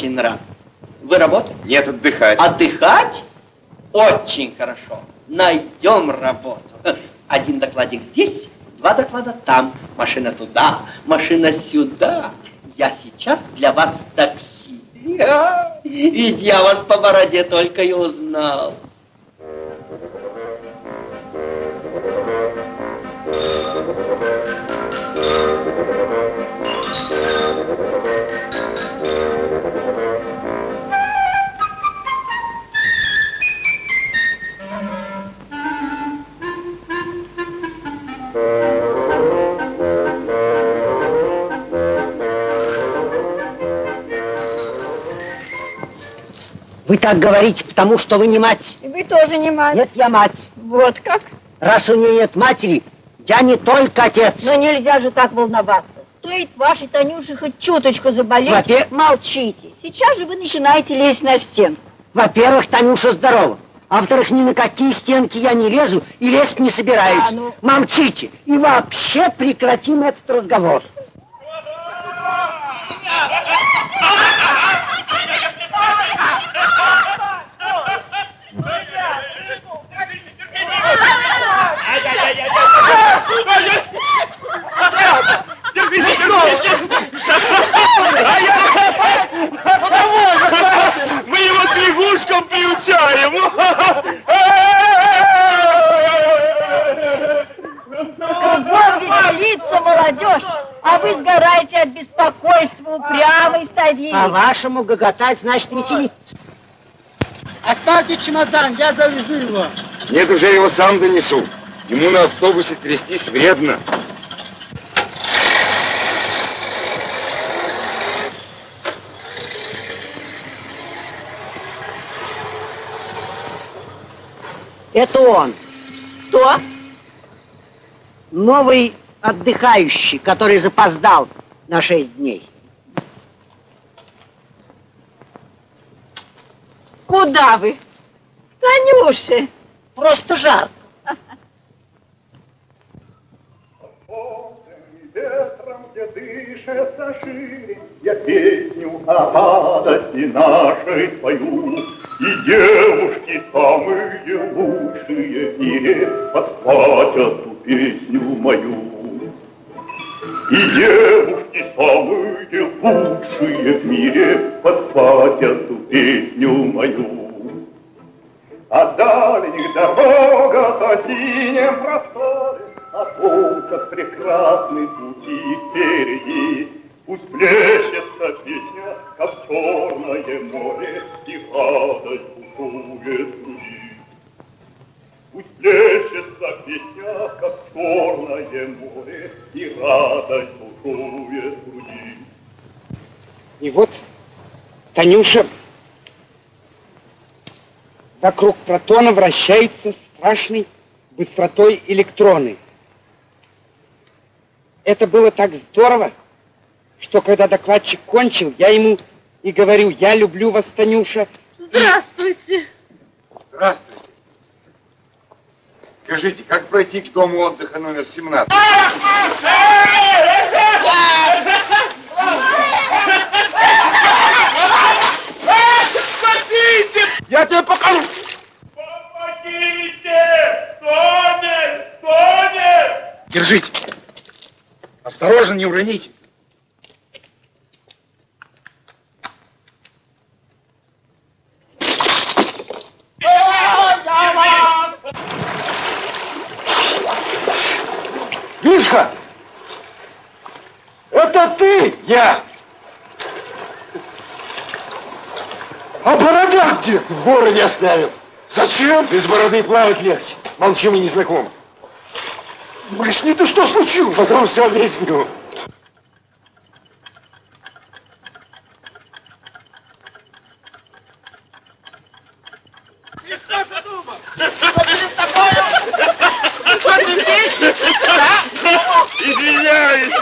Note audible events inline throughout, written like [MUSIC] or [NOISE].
очень рад. Вы работаете? Нет, отдыхать. Отдыхать? Очень хорошо. Найдем работу. Один докладик здесь, два доклада там. Машина туда, машина сюда. Я сейчас для вас такси. Ведь я вас по бороде только и узнал. Вы так говорите, потому что вы не мать. И вы тоже не мать. Нет, я мать. Вот как? Раз у нее нет матери, я не только отец. Но нельзя же так волноваться. Стоит вашей Танюше хоть чуточку заболеть, Во-первых- молчите. Сейчас же вы начинаете лезть на стенку. Во-первых, Танюша здорова. А во-вторых, ни на какие стенки я не лезу и лезть не собираюсь. А, ну- Молчите. И вообще прекратим этот разговор. Мы его к лягушкам приучаем. Кругом веселится молодежь, а вы сгораете от беспокойства упрямый старик. По-вашему, гоготать значит веселиться. Оставьте чемодан, я завезу его. Нет, уже его сам донесу. Ему на автобусе трястись вредно. Это он. Кто? Новый отдыхающий, который запоздал на шесть дней. Куда вы? Танюше. Просто жарко. ветром, где дышится шире, Я песню о радости нашей пою. И девушки самые лучшие в мире Подхватят ту песню мою. И девушки самые лучшие в мире Подхватят ту песню мою. О дальних дорогах, о синем просторе, О том, как прекрасны пути впереди. Пусть плещется песня, как черное море, И радость бушует в. Пусть плещется песня, как черное море, И радость бушует в груди. И вот Танюша вокруг протона вращаются страшной быстротой электроны. Это было так здорово, что когда докладчик кончил, я ему и говорю, я люблю вас, Танюша. Здравствуйте. Здравствуйте. Скажите, как пройти к дому отдыха номер 17? Спасите! Я тебе покажу. Помогите! Тонет! Тонет! Держите. Осторожно, не уроните. Мишка! Это ты? Я. А борода где? В городе оставил. Зачем? Без бороды плавать легче. Молчи, мы не знакомы. Объясни ты, что случилось? Потом все объясню. Извиняюсь.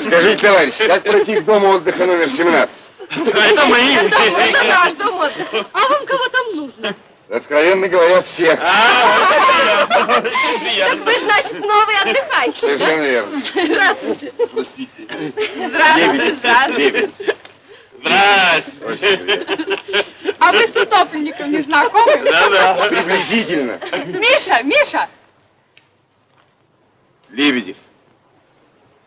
Скажите, товарищ, как пройти к дому отдыха номер 17? Это мои. Наш дом отдыха. А вам кого там нужно? Откровенно говоря, всех. Так вы, значит, новый отдыхающий, Совершенно верно. Здравствуйте. Простите. Здравствуйте. Здравствуйте. Здрасте. А вы с утопленником не знакомы? Приблизительно. Миша, Миша! Лебедев.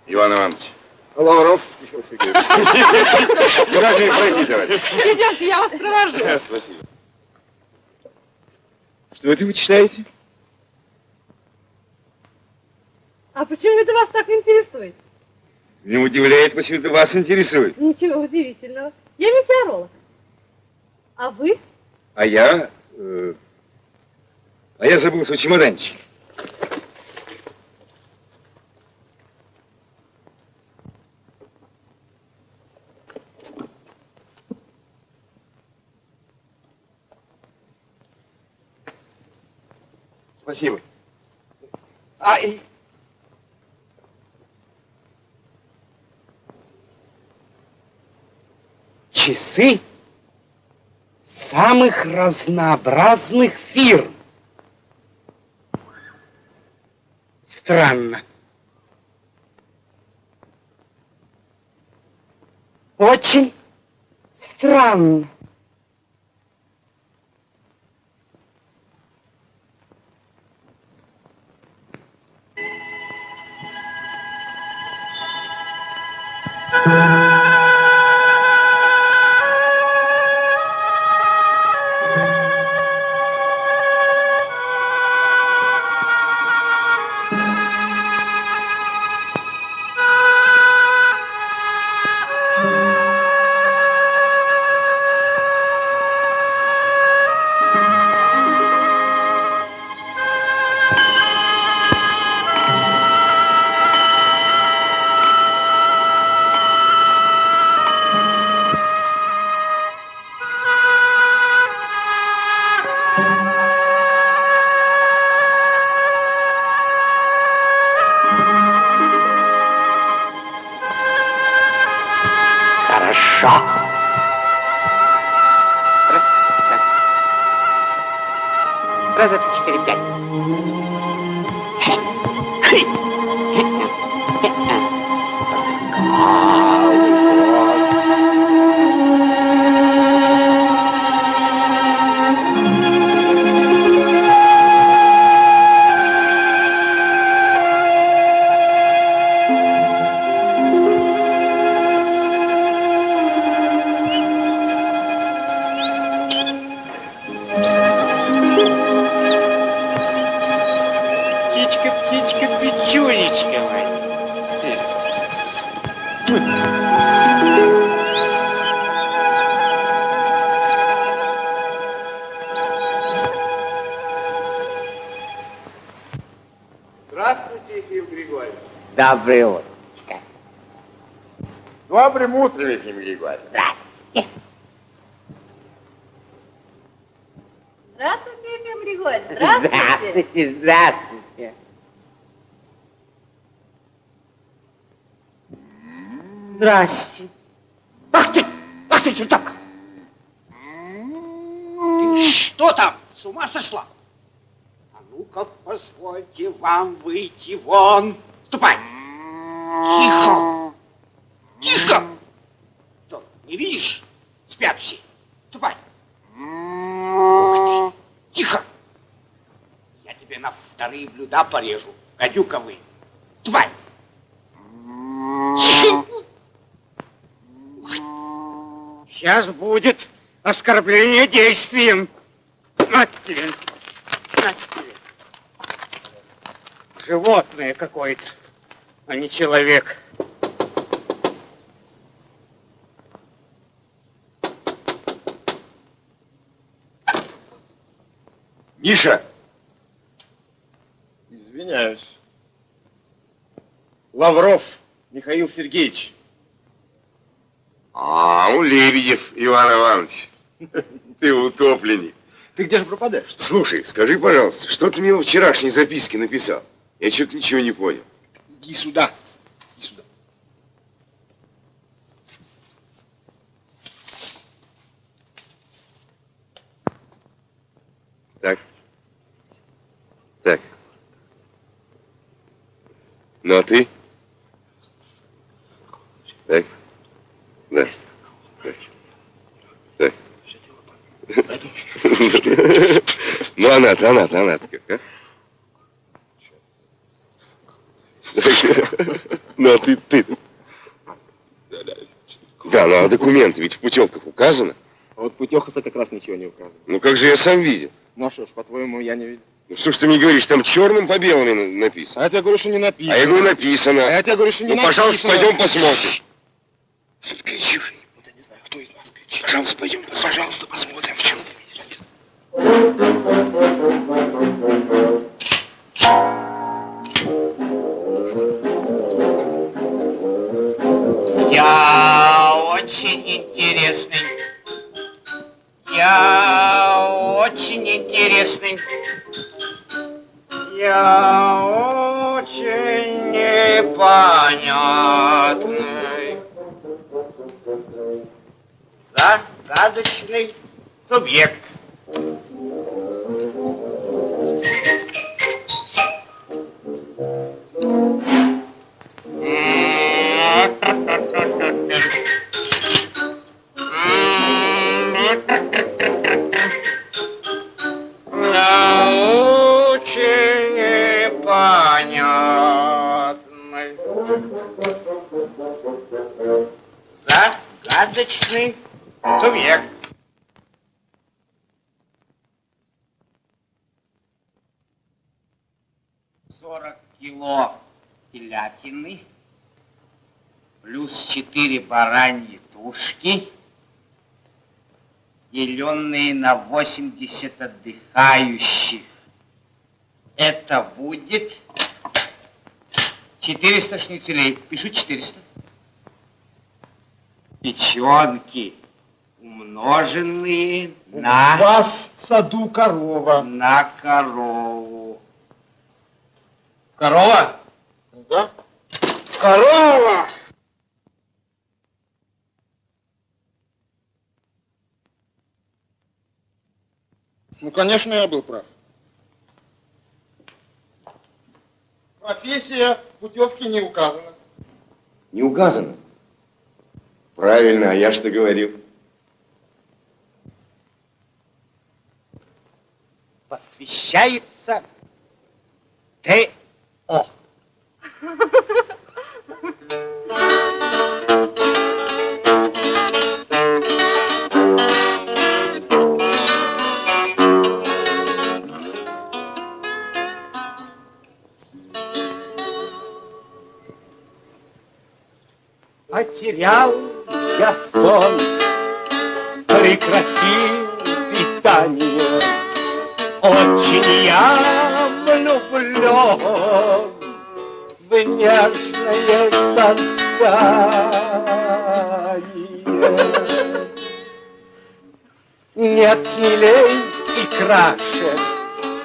Иван Иванович. Лавров Михаил Сергеевич. Куда пройти, товарищ? Идемте, я вас провожу. Спасибо. Что это вы читаете? А почему это вас так интересует? Меня удивляет, почему это вас интересует. Ничего удивительного. Я метеоролог. А вы? А я... э, а я забыл свой чемоданчик. Спасибо. А, и... Часы самых разнообразных фирм. Странно. Очень странно. Хорошо. Доброе утро. Добрым утром, Ефим Григорьевич. Здравствуйте, Ефим Григорьевич. Здравствуйте. Здравствуйте, здравствуйте. Здрасте. Ах ты, ах ты, что так? Ты что там? С ума сошла? А ну-ка, позвольте вам выйти вон. Ступай. Тихо. Тихо. Что, не видишь? Спят все. Ступай. Ух ты. Тихо. Я тебе на вторые блюда порежу. Гадюковые. Ступай. Тихо. Сейчас будет оскорбление действием. На тебе. На тебе. Животное какое-то, а не человек. Миша! Извиняюсь. Лавров Михаил Сергеевич. А, у Лебедев Иван Иванович. [LAUGHS] Ты утопленник. Ты где же пропадаешь? Слушай, скажи, пожалуйста, что ты мне в вчерашней записке написал? Я что-то ничего не понял. Иди сюда. Иди сюда. Так. Так. Ну, а ты? Так? Да. Так. Так. [LAUGHS] Ну, она-то, она-то, она-то как, а? Так. Ну, а ты, ты Да, ну, а документы ведь в путевках указано. А вот путевка-то как раз ничего не указывает. Ну, как же я сам видел? Ну а что ж, по-твоему, я не видел. Ну, что ж ты мне говоришь, там черным по белому на- написано. А я тебе говорю, что не написано. А я говорю, написано. А я тебе говорю, что не Ну, пожалуйста, написано. пойдем посмотрим. Загадочный субъект. Загадочный субъект. Сорок кило телятины, плюс четыре бараньи тушки, деленные на 80 отдыхающих. Это будет 400 шницелей. Пишу 400. Печенки, умноженные на... У вас в саду корова. На корову. Корова? Да? Корова! Ну, конечно, я был прав. Профессия в путевке не указана. Не указано. Правильно, а я что говорил? Посвящается Т.О. Потерял я сон, прекратил питание. Очень я влюблен в нежное создание. Нет милей и краше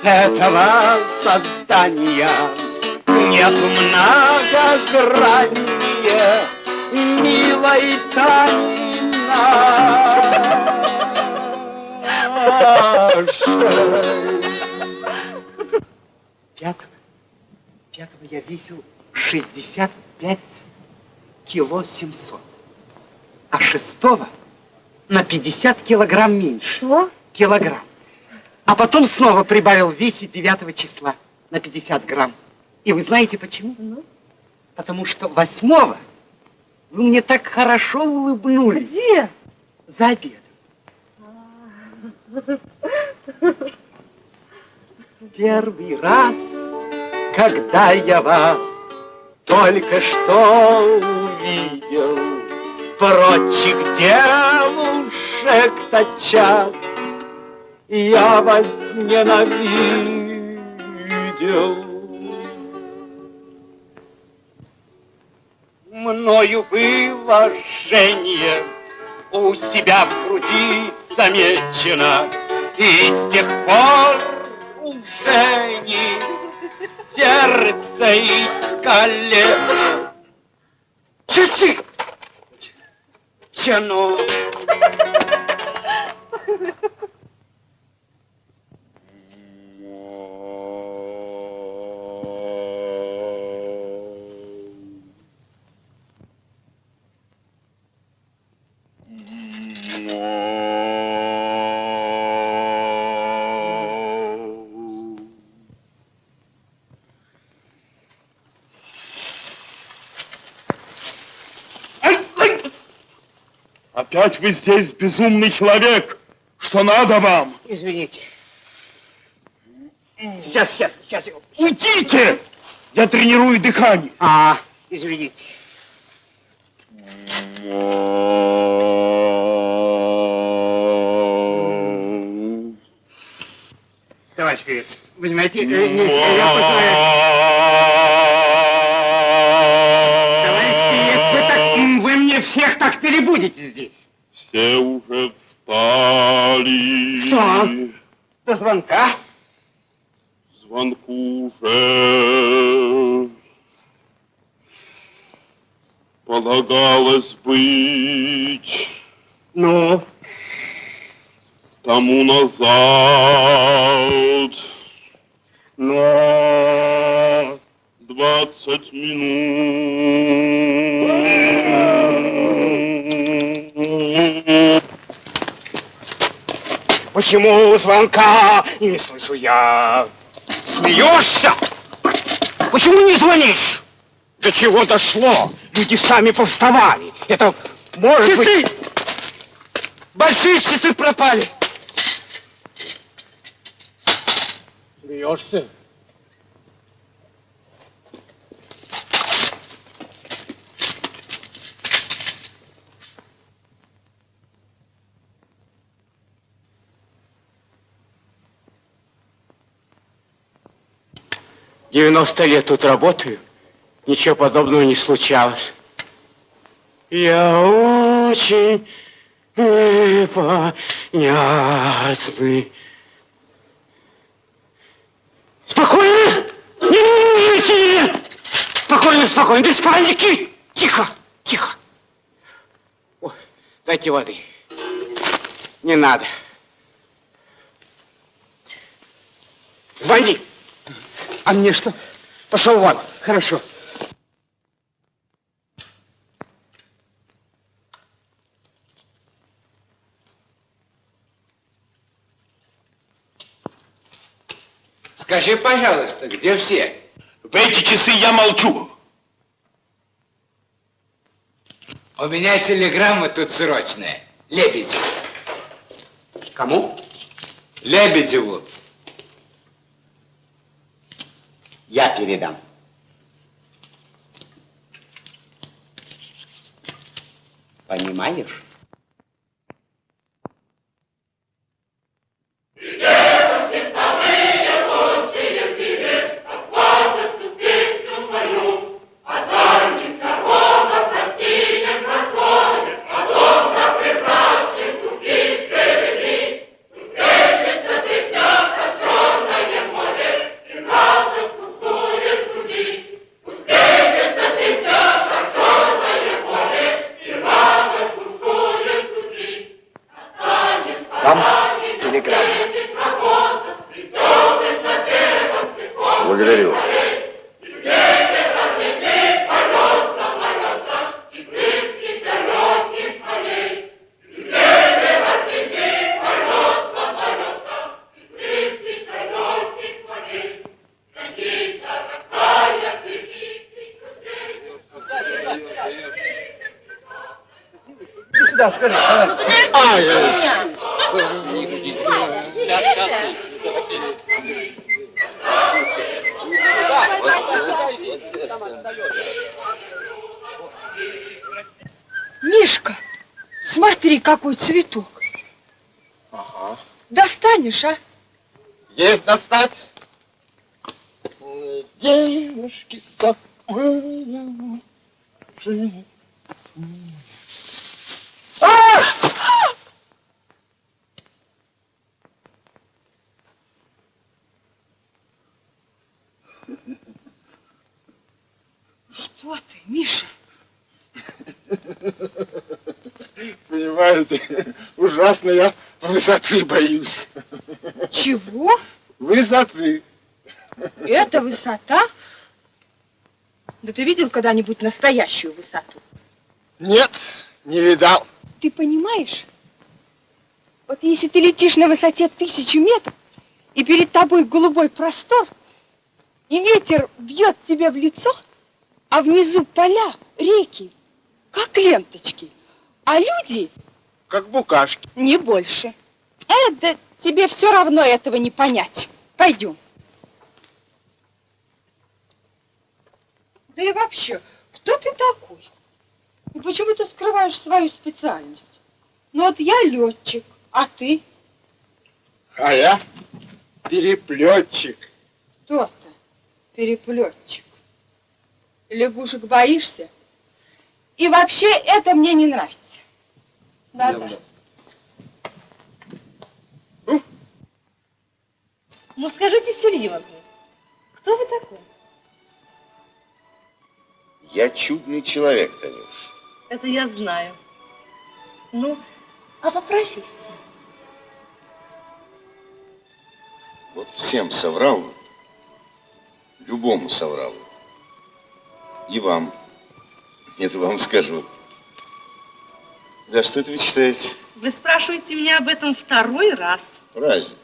этого создания. Нет многограннее милой тайны Пятого, пятого я весил 65 кило 700, а шестого на 50 килограмм меньше. Что? Килограмм. А потом снова прибавил в весе 9 числа на 50 грамм. И вы знаете почему? Ну? Потому что восьмого вы мне так хорошо улыбнулись Где? за обедом. Первый раз, когда я вас только что увидел, прочих девушек тотчас я возненавидел. Мною было жжение у себя в груди замечено, и с тех пор уже не сердце искалено. Часы! Тяну. Опять вы здесь, безумный человек! Что надо вам? Извините. Сейчас, сейчас, сейчас. Уйдите! Я тренирую дыхание. А, извините. Товарищ певец, понимаете, э, я понимаю. Товарищ певец, вы, так, вы мне всех так перебудете здесь. Все уже встали. Что? До звонка. Звонку уже полагалось быть Ну, тому назад но... двадцать минут. Почему звонка не слышу я? Смеешься? Почему не звонишь? До чего дошло? Люди сами повставали. Это может Часы! быть... Большие часы пропали. Смеешься? Девяносто лет тут работаю, ничего подобного не случалось. Я очень непонятный. Спокойно! Не волнуйте! Спокойно, спокойно, без паники! Тихо, тихо. Ой, дайте воды. Не надо. Звони. А мне что? Пошел вон. Хорошо. Скажи, пожалуйста, где все? В эти часы я молчу. У меня телеграмма тут срочная. Лебедеву. Кому? Лебедеву. Я передам. Понимаешь? Благодарю. Сюда, скажи, товарищ. Мишка, смотри, какой цветок. Ага. Достанешь, а? Есть достать. Девушки самые лучшие. Что ты, Миша? Понимаете, ужасно я высоты боюсь. Чего? Высоты. Это высота? Да ты видел когда-нибудь настоящую высоту? Нет, не видал. Ты понимаешь? Вот если ты летишь на высоте тысячи метров, и перед тобой голубой простор, и ветер бьет тебе в лицо, а внизу поля, реки, как ленточки, а люди как букашки. Не больше. Э, да тебе все равно этого не понять. Пойдем. Да и вообще, кто ты такой? И почему ты скрываешь свою специальность? Ну вот я летчик, а ты? А я переплетчик. Кто-то переплетчик. Лягушек боишься? И вообще это мне не нравится. Да-да. Ну скажите серьезно, кто вы такой? Я чудный человек, Танюш. Это я знаю. Ну, а по профессии? Вот всем соврал. Любому соврал. И вам. Это вам скажу. Да что это вы читаете? Вы спрашиваете меня об этом второй раз. Разве?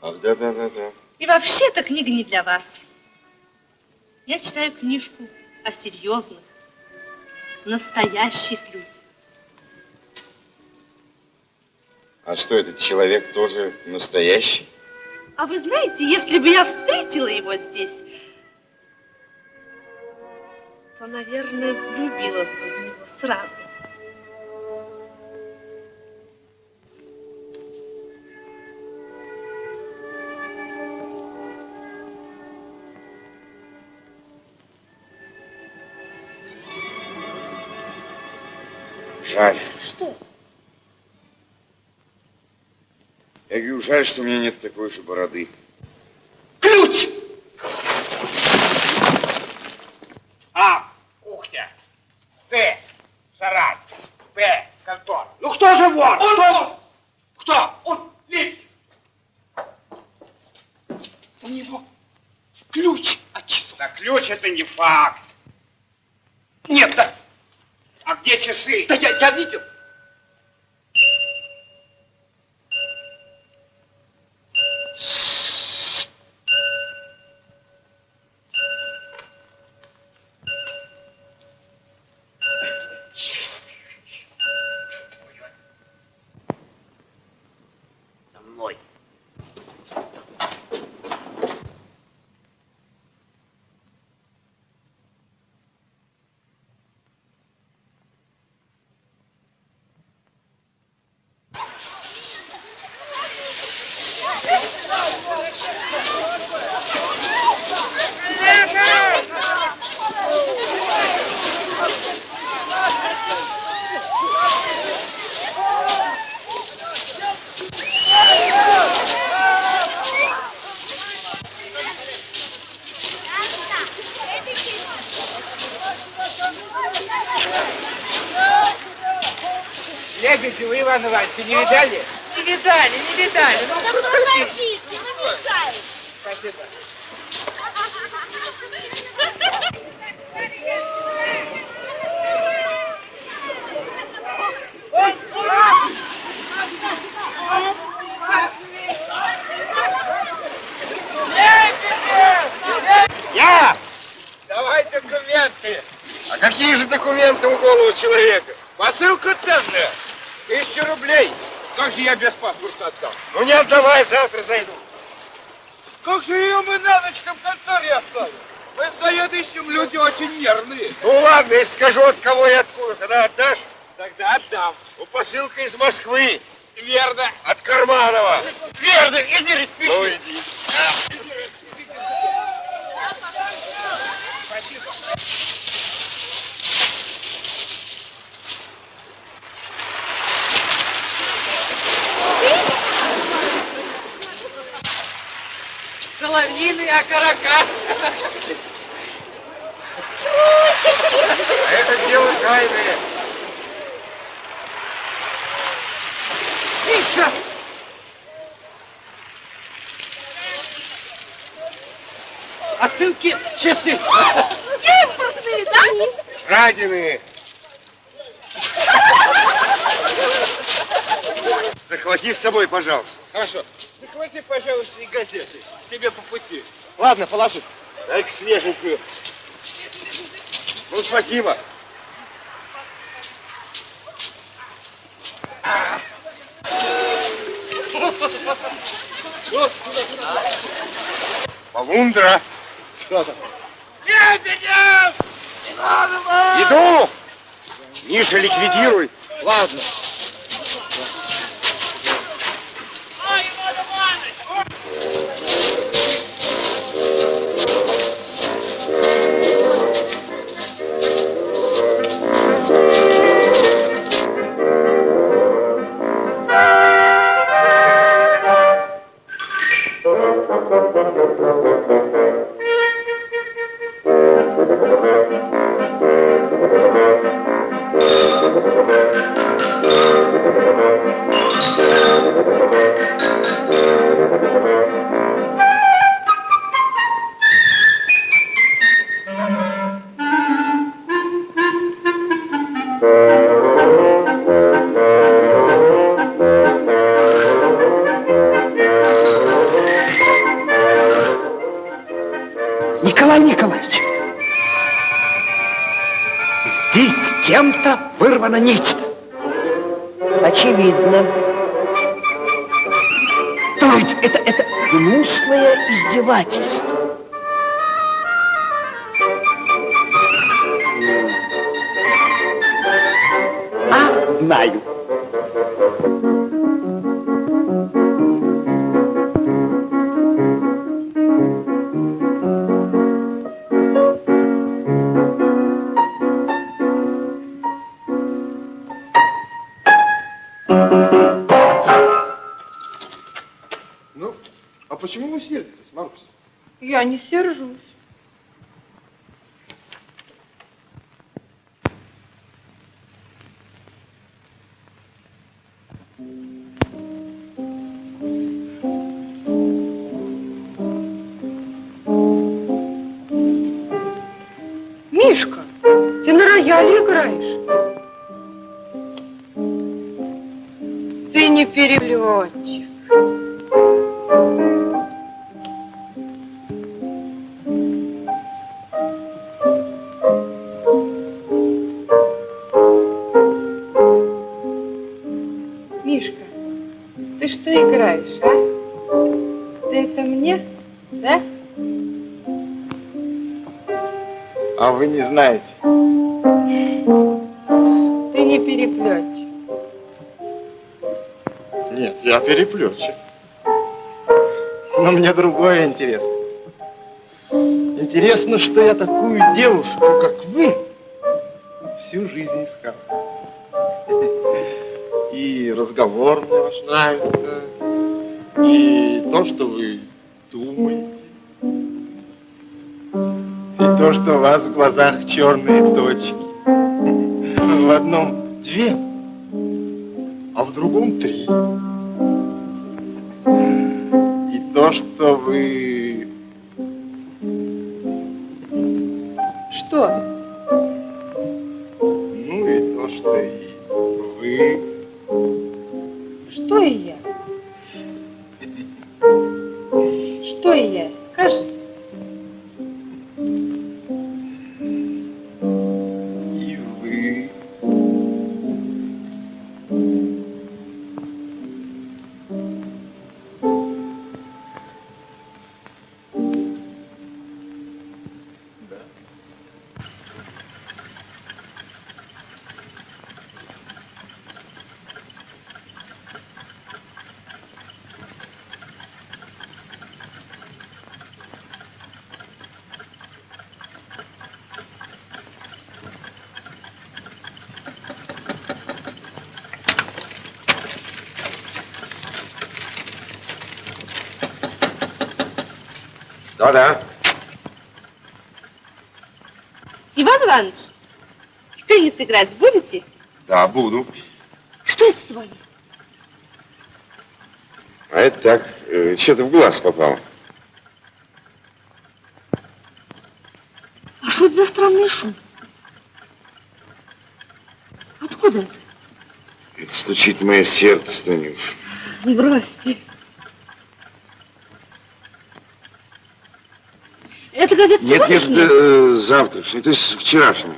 Ах, да-да-да-да. И вообще эта книга не для вас. Я читаю книжку о серьезных, настоящих людях. А что, этот человек тоже настоящий? А вы знаете, если бы я встретила его здесь, то, наверное, влюбилась бы в него сразу. Жаль. Что? Я говорю, жаль, что у меня нет такой же бороды. Ключ! А, кухня. С, сарай. П, контора. Ну кто же вор? Он, кто? Кто? Он, Липкин. У него ключ от часов. Да ключ это не факт. Нет, да. А где часы? Да я, я видел. За мной. Лебедева Иван Иванович, не видали? Не видали, не видали. Ну, Помогите, ну мешайте. Спасибо. Я! Давай документы. А какие же у голову человека? Посылка ценная. Тысяча рублей. Как же я без паспорта отдам? Ну не отдавай, завтра зайду. Как же ее мы на ночь в конторе оставим? Мы с заедущим люди очень нервные. Ну ладно, если скажу от кого и откуда, тогда отдашь? Тогда отдам. Ну, посылка из Москвы, Верно. от Карманова. Верно. Иди распиши. Ну иди. Соловьиный окорока. А это дело тайное. Тише! Отсылки часы. Импортные, да? Краденые. Захвати с собой, пожалуйста. Хорошо. Захвати, пожалуйста, и газеты. Тебе по пути. Ладно, положи. Дай-ка свеженькую. Ну, спасибо. Полундра. Что там? Лебедев! Иду! Ниже ликвидируй. Ладно. Нечто. Очевидно. То есть это, это Гнусное издевательство. Почему вы сердитесь, Марусь? Я не сержусь. Интересно, что я такую девушку, как вы, всю жизнь искал. И разговор мне ваш нравится, и то, что вы думаете, и то, что у вас в глазах черные точки. В одном две, а в другом три. И то, что вы... Что? Ну и то, что и вы... Что и я? Что и я? Скажи. Играть будете? Да, буду. Что это с вами? А это так, э, что-то в глаз попало. А что это за странный шум? Откуда это? Это стучит мое сердце, Танюш. Бросьте. Это газета Нет, нет, сегодняшняя? э, завтрашний, то есть вчерашний.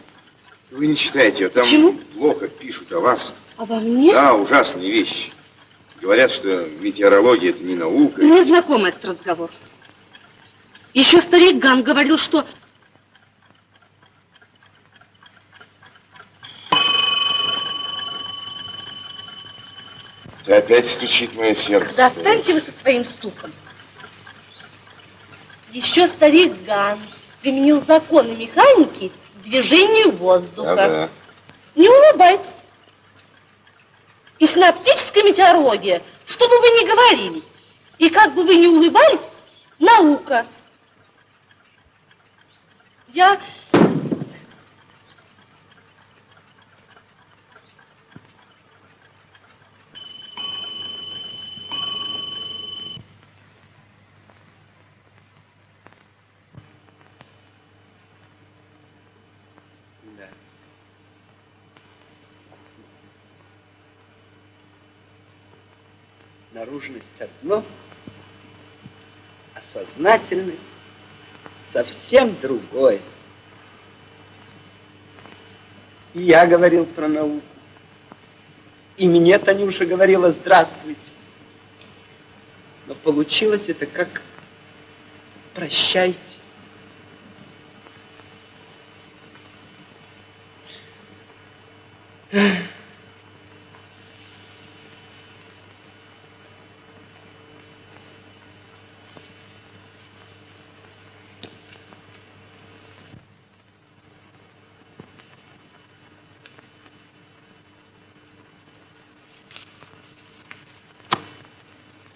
Вы не читайте ее, там Почему? плохо пишут о вас. Обо мне? Да, ужасные вещи. Говорят, что метеорология это не наука. Мне знаком этот разговор. Еще старик Ган говорил, что... Ты опять стучит мое сердце. Да отстаньте вы со своим стуком. Еще старик Ган применил законы механики движению воздуха. Да-да. Не улыбайтесь. И синаптическая метеорология, что бы вы ни говорили, и как бы вы ни улыбались, наука. Я... Да. Наружность одно, а сознательность совсем другое. И я говорил про науку. И мне Танюша говорила «здравствуйте». Но получилось это как «прощайте».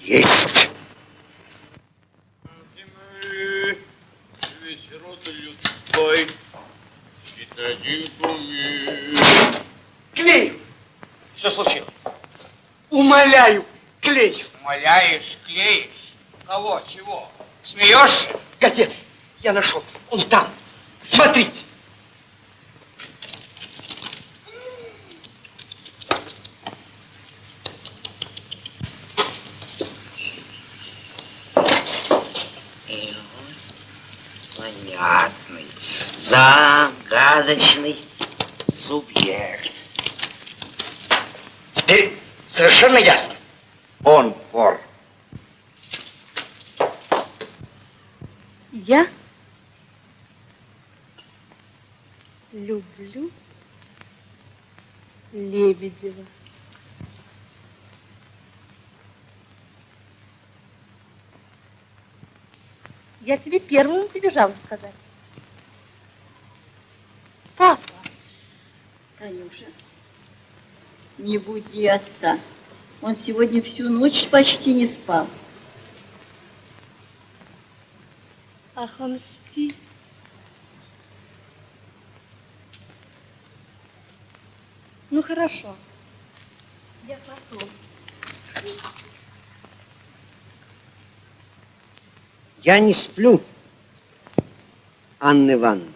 Есть. Клею, Что случилось? умоляю, клею. Умоляешь, клеишь. Кого? Чего? Смеешься? Газеты я нашел. Он там. Смотрите. Понятный, загадочный субъект. Теперь совершенно ясно. Он вор. Я люблю Лебедева. Я тебе первым прибежала сказать. Папа, Танюша, не буди отца. Он сегодня всю ночь почти не спал. ах, он спит. Ну хорошо. Я потом. Я не сплю, Анна Ивановна.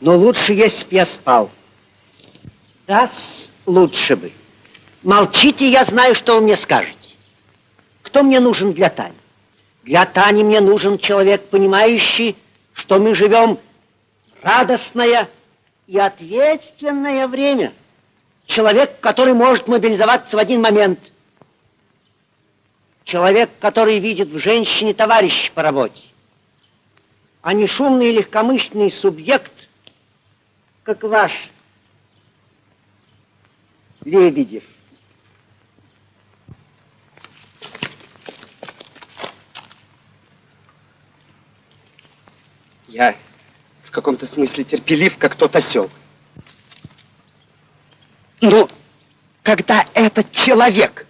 Но лучше, если б я спал. Да, лучше бы. Молчите, я знаю, что вы мне скажете. Кто мне нужен для Тани? Для Тани мне нужен человек, понимающий, что мы живем радостное и ответственное время. Человек, который может мобилизоваться в один момент. Человек, который видит в женщине товарища по работе, а не шумный и легкомысленный субъект, как ваш Лебедев. Я в каком-то смысле терпелив, как тот осел. Но когда этот человек,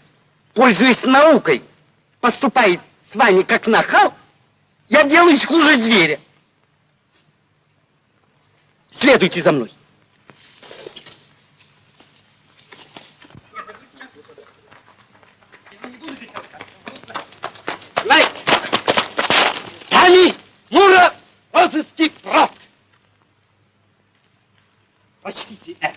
пользуясь наукой, поступает с вами как нахал, я делаюсь хуже зверя. Следуйте за мной. Знаете, Тами Мура розыски прав. Прочтите это.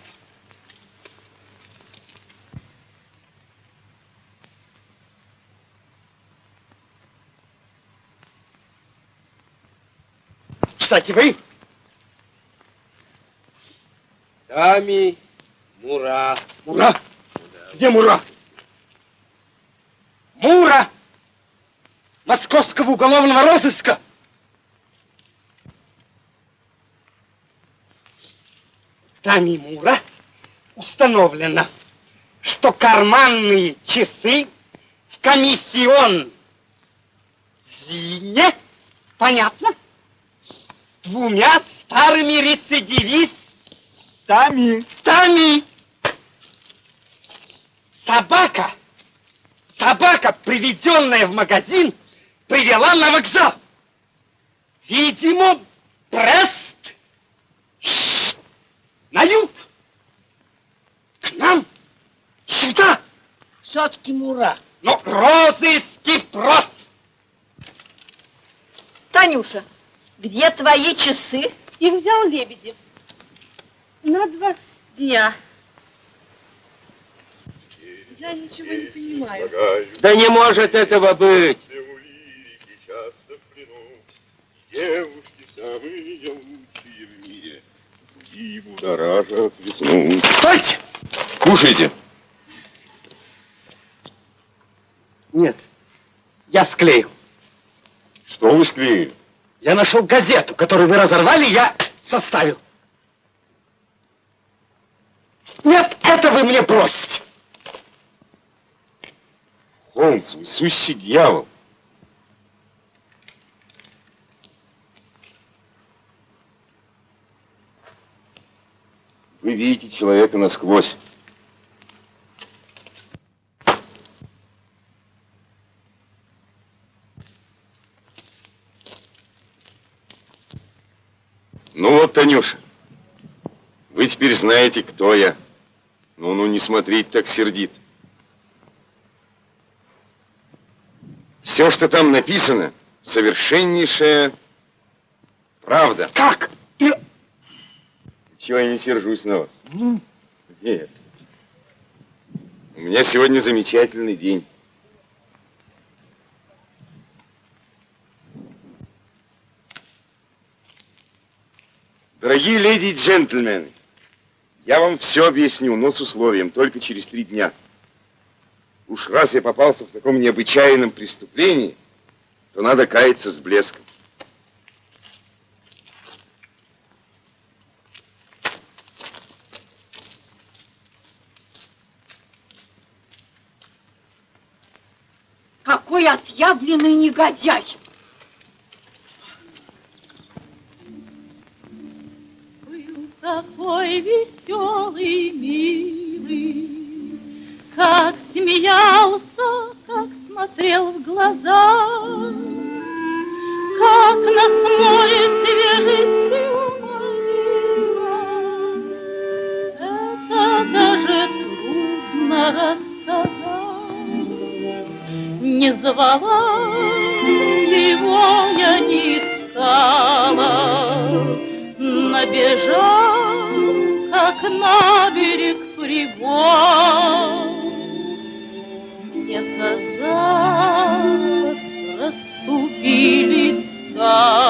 Кстати, вы Тами Мура. Мура? Где Мура? Мура московского уголовного розыска. Тами Мура установлено, что карманные часы в комиссион Зине, понятно, двумя старыми рецидивистами. Тами. Собака, собака, приведенная в магазин, привела на вокзал. Видимо, Брест на юг. К нам, сюда. Все-таки Мура. Но розыски прост. Танюша, где твои часы? Их взял Лебедев. На два дня. Я ничего не понимаю. Да не может этого быть. Девушки самые лучшие в мире. И будоражат весну. Стойте! Кушайте. Нет, я склеил. Что вы склеили? Я нашел газету, которую вы разорвали, я составил. Нет, это вы мне бросите. Холмс, вы дьявол. Вы видите человека насквозь. Ну вот, Танюша, вы теперь знаете, кто я. Ну-ну, не смотрите так сердит. Все, что там написано, совершеннейшая правда. Как? Чего я не сержусь на вас? Нет. У меня сегодня замечательный день. Дорогие леди и джентльмены, я вам все объясню, но с условием, только через три дня. Уж раз я попался в таком необычайном преступлении, то надо каяться с блеском. Какой отъявленный негодяй! Был такой веселый, милый, как смеялся, как смотрел в глаза, как нас море свежестью манило. Это даже трудно рассказать. Не звала его я не искала, Набежал, как на берег прибой. Мне казалось, расступились скалы,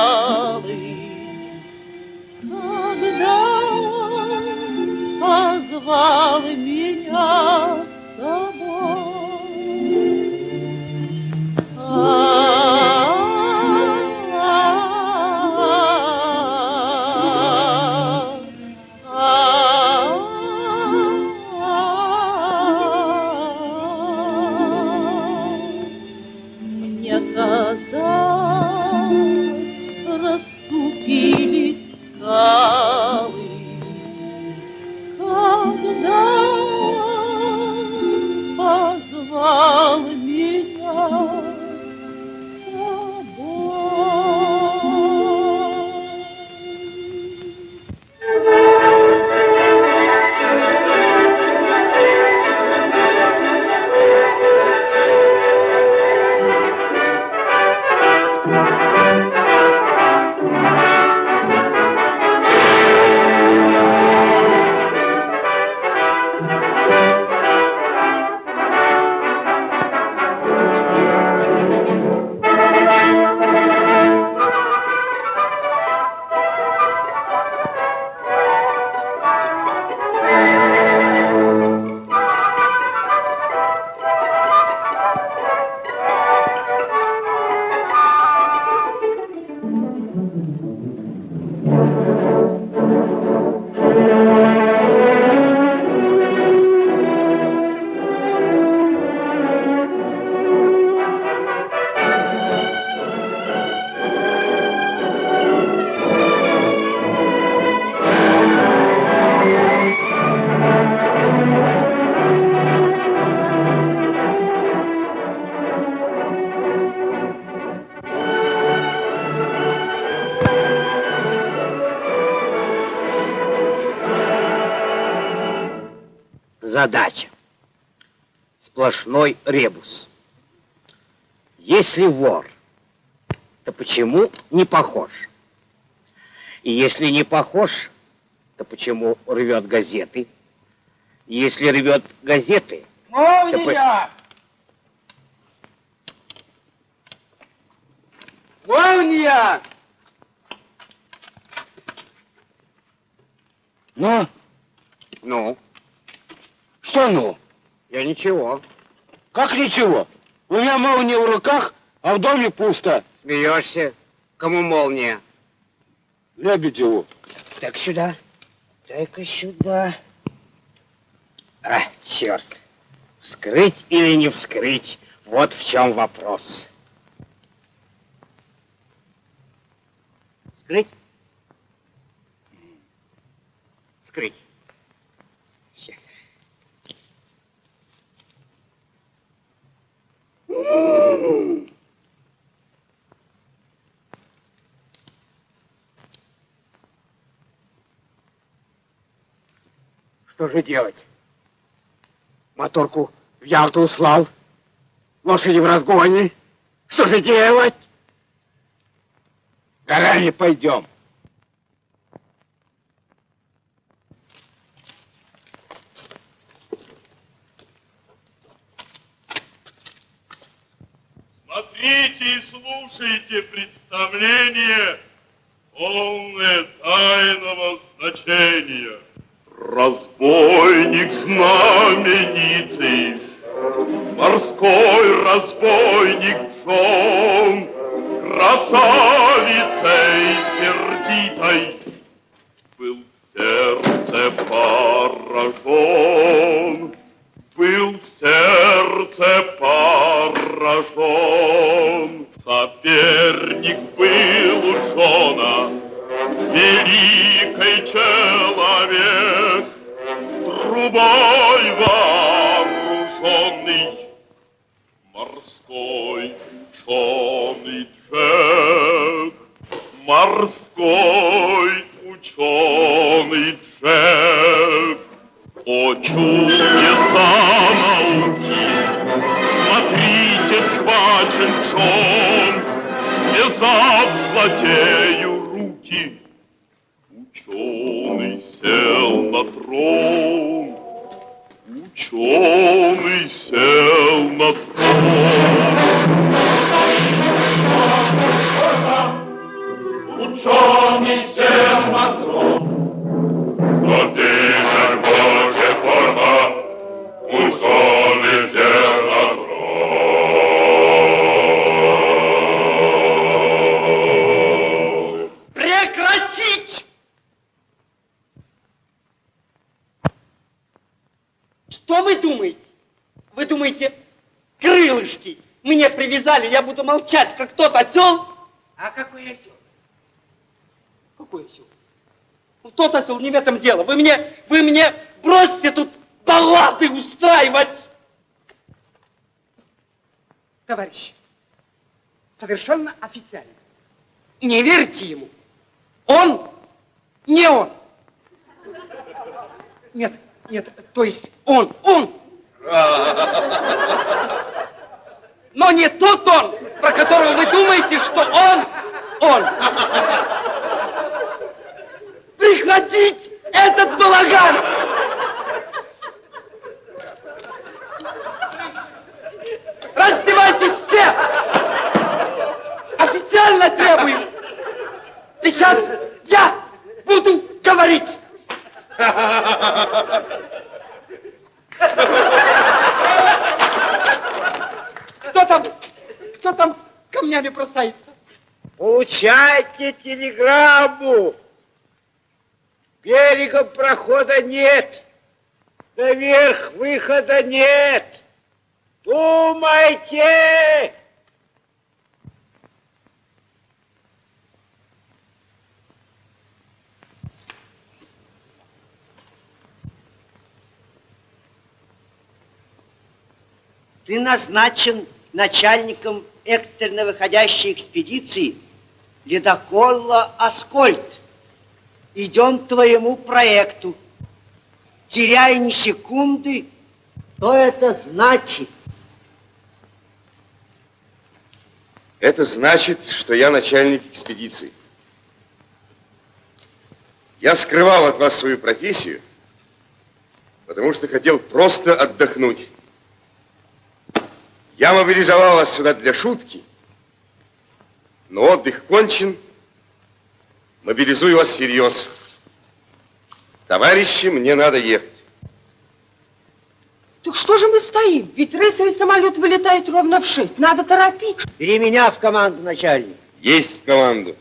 задача. Сплошной ребус. Если вор, то почему не похож? И если не похож, то почему рвет газеты? И если рвет газеты... Молния! Молния! Ну? Ну? Что ну? Я ничего. Как ничего? У меня молния в руках, а в доме пусто. Смеешься? Кому молния? Лебедеву. Так сюда. Дай-ка сюда. А, черт. Вскрыть или не вскрыть? Вот в чем вопрос. Вскрыть? Вскрыть. Что же делать? Моторку в Ялту услал. Лошади в разгоне. Что же делать? Горами пойдем. Смотрите и слушайте представление, полное тайного значения. Разбойник знаменитый, морской разбойник Джон, красавицей сердитой, был в сердце поражен, был в сердце поражен. Соперник был у Джона, великий человек, трубой вооруженный, морской ученый Джек, морской ученый Джек. О чудеса науки, смотрите, схвачен Джон, связав злодею руки. Ученый сел на трон, ученый сел на трон. Ученый привязали, я буду молчать, как тот осел? А какой осел? Какой осел? Ну, Тот осел, не в этом дело. Вы мне, вы мне бросьте тут баллады устраивать. Товарищи, совершенно официально. Не верьте ему. Он не он. Нет, нет, то есть он, он. [LAUGHS] Но не тот он, про которого вы думаете, что он, он. Прекратить этот балаган! Раздевайтесь все! Официально требую! Сейчас я буду говорить! [LAUGHS] Кто там? Кто там камнями бросается? Получайте телеграмму. Берегом прохода нет. Наверх выхода нет. Думайте! Ты назначен начальником экстренно выходящей экспедиции ледокола, Аскольд. Идем к твоему проекту. теряя ни секунды, что это значит? Это значит, что я начальник экспедиции. Я скрывал от вас свою профессию, потому что хотел просто отдохнуть. Я мобилизовал вас сюда для шутки, но отдых кончен, мобилизую вас всерьез. Товарищи, мне надо ехать. Так что же мы стоим? Ведь рейсовый самолет вылетает ровно в шесть. Надо торопить. Бери меня в команду, начальник. Есть в команду.